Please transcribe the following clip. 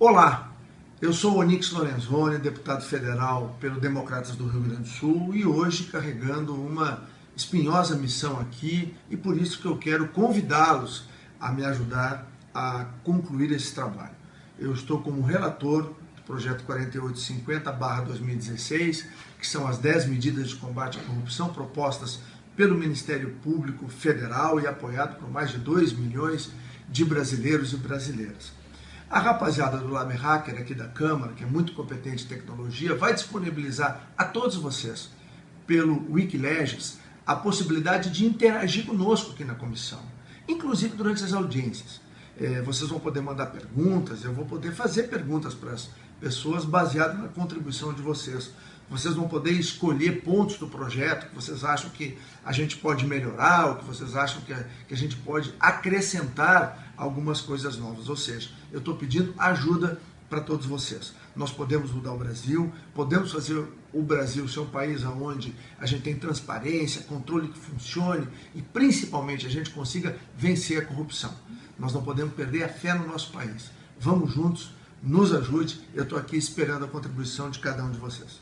Olá, eu sou Onix Lorenzoni, deputado federal pelo Democratas do Rio Grande do Sul e hoje carregando uma espinhosa missão aqui e por isso que eu quero convidá-los a me ajudar a concluir esse trabalho. Eu estou como relator do projeto 4850-2016, que são as 10 medidas de combate à corrupção propostas pelo Ministério Público Federal e apoiado por mais de 2 milhões de brasileiros e brasileiras. A rapaziada do Lame Hacker aqui da Câmara, que é muito competente em tecnologia, vai disponibilizar a todos vocês, pelo Wikileges, a possibilidade de interagir conosco aqui na comissão, inclusive durante as audiências. É, vocês vão poder mandar perguntas, eu vou poder fazer perguntas para as pessoas baseadas na contribuição de vocês. Vocês vão poder escolher pontos do projeto que vocês acham que a gente pode melhorar, ou que vocês acham que a, que a gente pode acrescentar algumas coisas novas. Ou seja, eu estou pedindo ajuda para todos vocês. Nós podemos mudar o Brasil, podemos fazer o Brasil ser um país onde a gente tem transparência, controle que funcione e principalmente a gente consiga vencer a corrupção. Nós não podemos perder a fé no nosso país. Vamos juntos, nos ajude. Eu estou aqui esperando a contribuição de cada um de vocês.